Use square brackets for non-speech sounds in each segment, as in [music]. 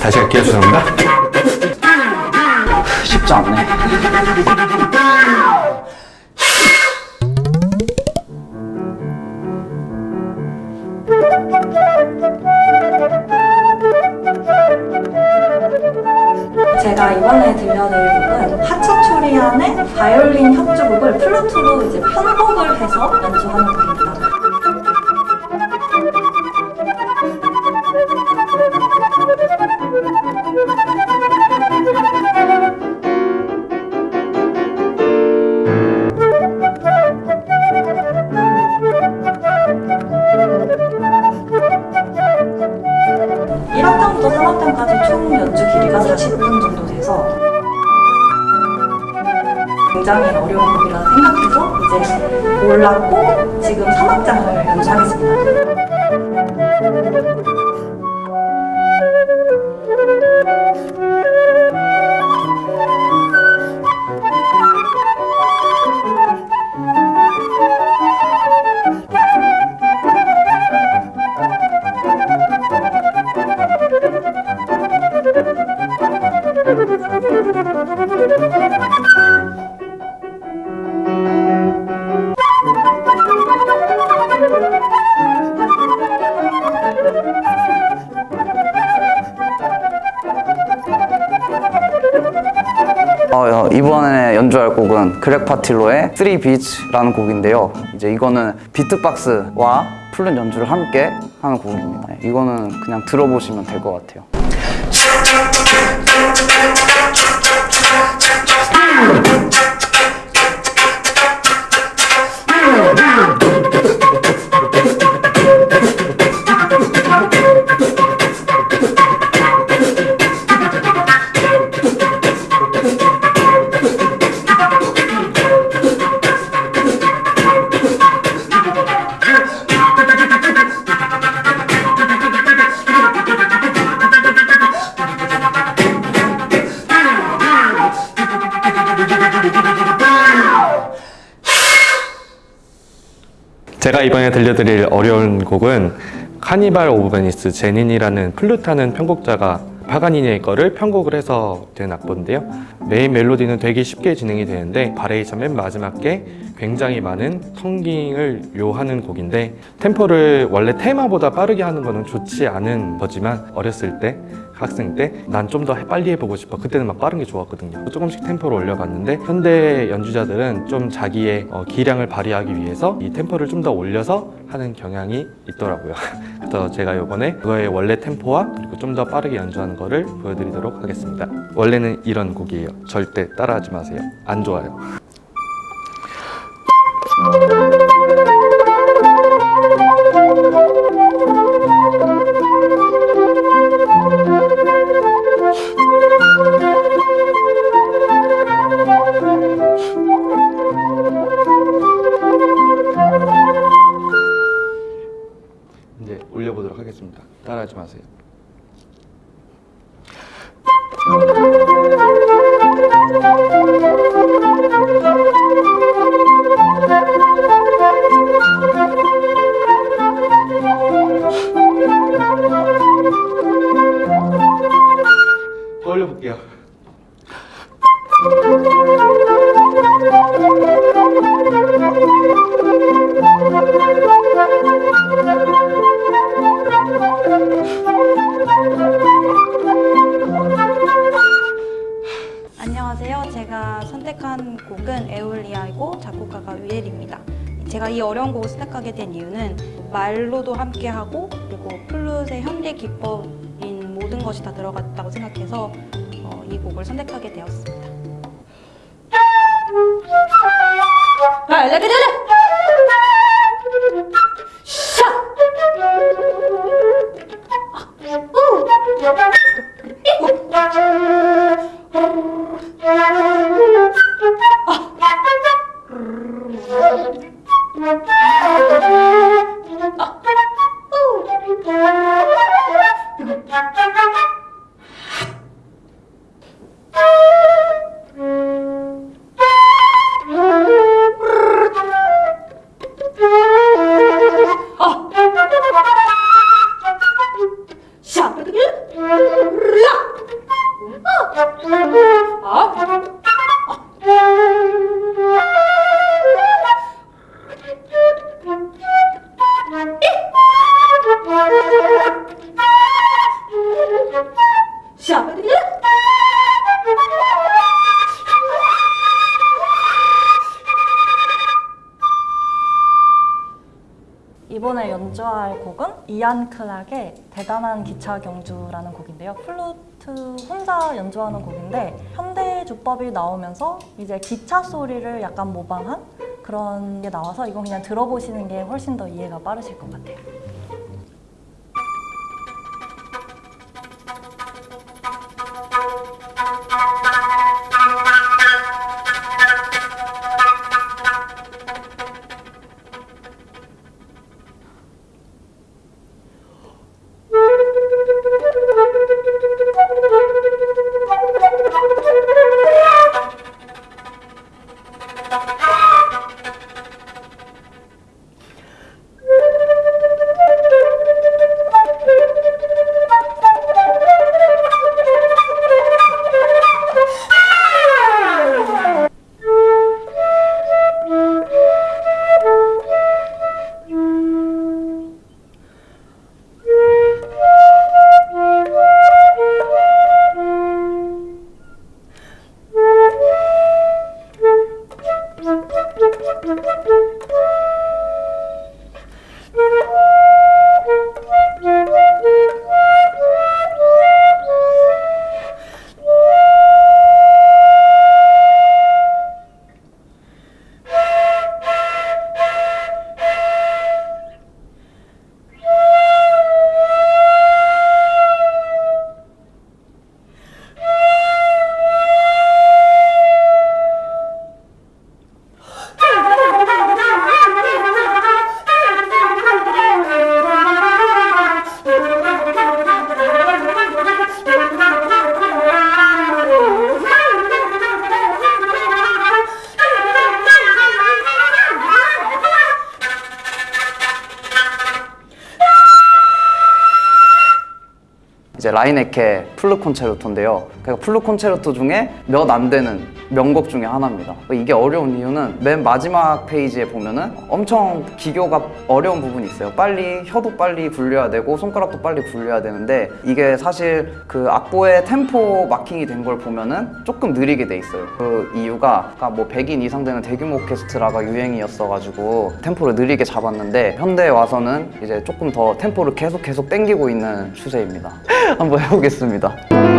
다시 할게요. 죄송합니다. 제가 이번에 들려드릴 곡은 하차초리안의 바이올린 협주곡을 플루트로 이제 편곡을 해서 연주하는 곡입니다. 3학년까지 총 연주 길이가 40분 정도 돼서 굉장히 어려운 곡이라 생각해서 이제 골랐고 지금 3악장을 연주하겠습니다. 곡은 그렉 파틸로의 3 Beats라는 곡인데요. 이제 이거는 비트박스와 플룻 연주를 함께 하는 곡입니다. 네, 이거는 그냥 들어보시면 될 것 같아요. 제가 이번에 들려드릴 어려운 곡은 Carnival of Venice 제닌이라는 플루트 하는 편곡자가 파가니니의 거를 편곡을 해서 된 악보인데요. 메인 멜로디는 되게 쉽게 진행이 되는데 variation 맨 마지막 게 굉장히 많은 tonguing을 요하는 곡인데 템포를 원래 테마보다 빠르게 하는 거는 좋지 않은 거지만 어렸을 때 학생 때 난 좀 더 빨리 해보고 싶어. 그때는 막 빠른 게 좋았거든요. 조금씩 템포를 올려봤는데 현대 연주자들은 좀 자기의 어, 기량을 발휘하기 위해서 이 템포를 좀 더 올려서 하는 경향이 있더라고요. [laughs] 그래서 제가 이번에 그거의 원래 템포와 그리고 좀 더 빠르게 연주하는 거를 보여드리도록 하겠습니다. 원래는 이런 곡이에요. 절대 따라하지 마세요. 안 좋아요 볼게요 안녕하세요. 제가 선택한 곡은 에올리아이고 작곡가가 위엘입니다. 제가 이 어려운 곡을 선택하게 된 이유는 말로도 함께하고 그리고 플룻의 현대 기법인 모든 것이 다 들어갔다고 생각해서 어, 이 곡을 선택하게 되었습니다. 이안 클락의 대단한 기차 경주라는 곡인데요. 플루트 혼자 연주하는 곡인데 현대 주법이 나오면서 이제 기차 소리를 약간 모방한 그런 게 나와서 이건 그냥 들어보시는 게 훨씬 더 이해가 빠르실 것 같아요. Thank. 라이네케 플루트 콘체르토인데요. 그러니까 플루트 콘체르토 중에 몇 안 되는 명곡 중에 하나입니다. 이게 어려운 이유는 맨 마지막 페이지에 보면은 엄청 기교가 어려운 부분이 있어요. 빨리 혀도 빨리 굴려야 되고 손가락도 빨리 굴려야 되는데 이게 사실 그 악보의 템포 marking이 된 걸 보면은 조금 느리게 돼 있어요. 그 이유가 뭐 100인 이상 되는 대규모 오케스트라가 유행이었어가지고 템포를 느리게 잡았는데 현대에 와서는 이제 조금 더 템포를 계속 계속 땡기고 있는 추세입니다. [laughs] 한번 해보겠습니다.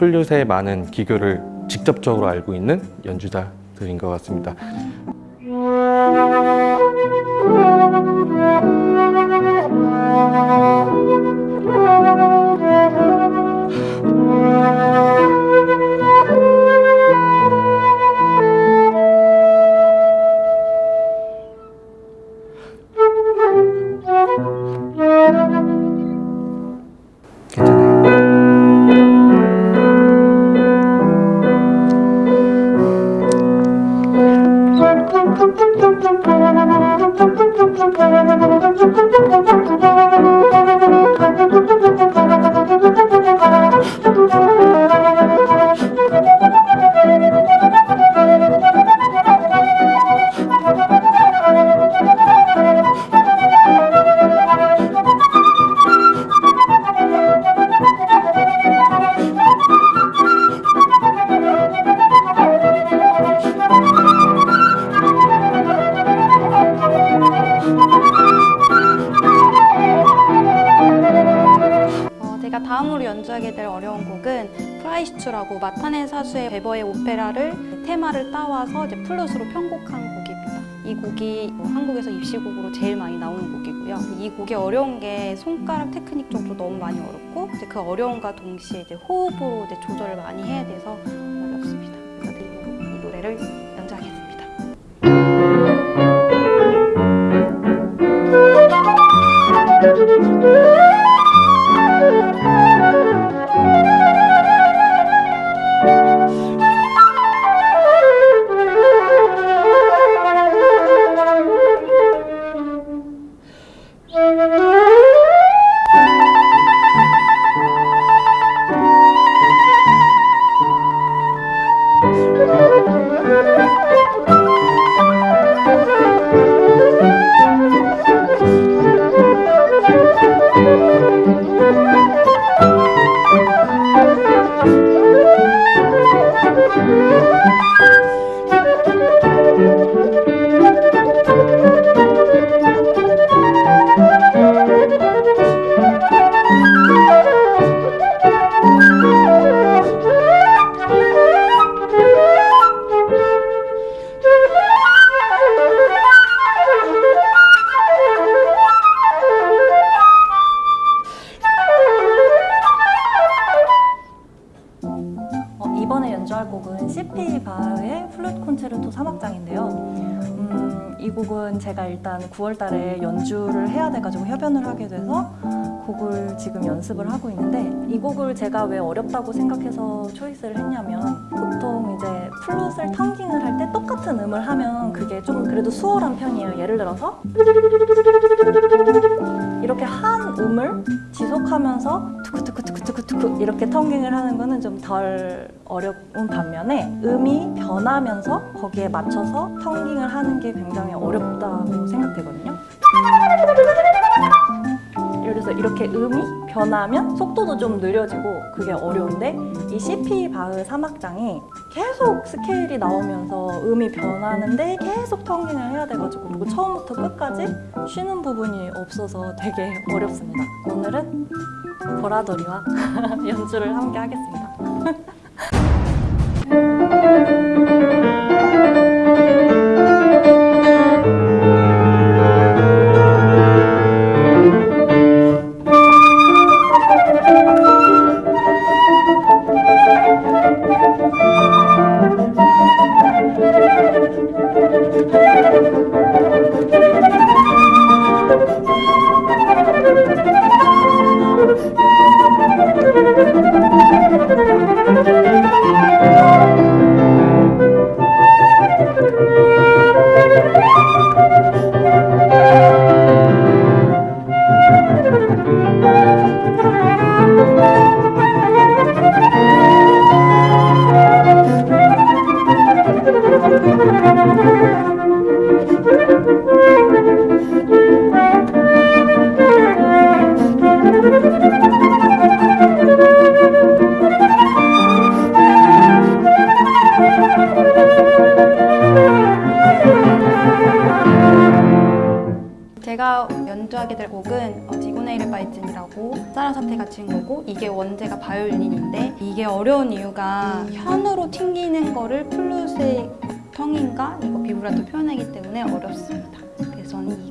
플룻의 많은 기교를 직접적으로 알고 있는 연주자들인 것 같습니다. [laughs] 사수의 베버의 오페라를 테마를 따와서 이제 플룻으로 편곡한 곡입니다. 이 곡이 한국에서 입시곡으로 제일 많이 나오는 곡이고요. 이 곡이 어려운 게 손가락 테크닉 쪽도 너무 많이 어렵고 이제 그 어려움과 동시에 이제 호흡으로 이제 조절을 많이 해야 돼서 어렵습니다. 그래서 이, 이 노래를 일단 9월 달에 연주를 해야 돼가지고 협연을 하게 돼서 곡을 지금 연습을 하고 있는데 이 곡을 제가 왜 어렵다고 생각해서 초이스를 했냐면 보통 이제 플룻을 탕깅을 할 때 똑같은 음을 하면 그게 좀 그래도 수월한 편이에요. 예를 들어서 이렇게 한 음을 지속하면서 투쿠투쿠투쿠투쿠투쿠 이렇게 텅깅을 하는 거는 좀 덜 어려운 반면에 음이 변하면서 거기에 맞춰서 텅깅을 하는 게 굉장히 어렵다고 생각되거든요. 들어서 이렇게 음이 변하면 속도도 좀 느려지고 그게 어려운데 이 CP 바흐 3악장이 계속 스케일이 나오면서 음이 변하는데 계속 텅깅을 해야 돼가지고 처음부터 끝까지 쉬는 부분이 없어서 되게 [laughs] 어렵습니다. 오늘은 보라돌이와 [laughs] 연주를 함께 하겠습니다. [laughs] 바이튼이라고 사라사테가 지은 거고 이게 원제가 바이올린인데 이게 어려운 이유가 현으로 튕기는 거를 플룻의 텅인가 이거 비브라토 표현하기 때문에 어렵습니다. 그래서 저는 이